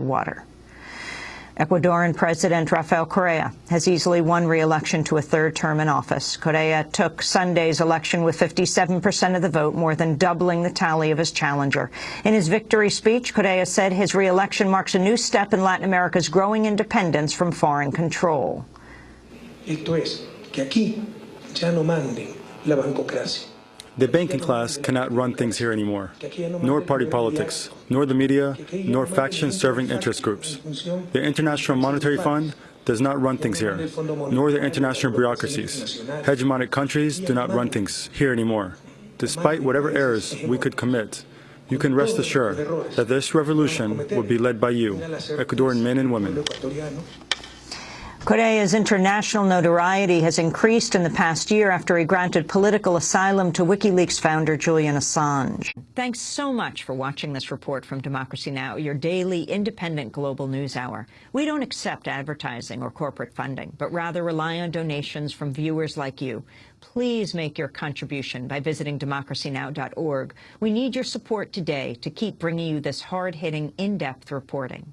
water. Ecuadorian President Rafael Correa has easily won re-election to a third term in office. Correa took Sunday's election with 57% of the vote, more than doubling the tally of his challenger. In his victory speech, Correa said his re-election marks a new step in Latin America's growing independence from foreign control. Esto es, que aquí ya no manden la bancocracia. The banking class cannot run things here anymore, nor party politics, nor the media, nor faction-serving interest groups. The International Monetary Fund does not run things here, nor the international bureaucracies. Hegemonic countries do not run things here anymore. Despite whatever errors we could commit, you can rest assured that this revolution will be led by you, Ecuadorian men and women. Correa's international notoriety has increased in the past year after he granted political asylum to WikiLeaks founder Julian Assange. Thanks so much for watching this report from Democracy Now!, your daily independent global news hour. We don't accept advertising or corporate funding, but rather rely on donations from viewers like you. Please make your contribution by visiting democracynow.org. We need your support today to keep bringing you this hard-hitting, in-depth reporting.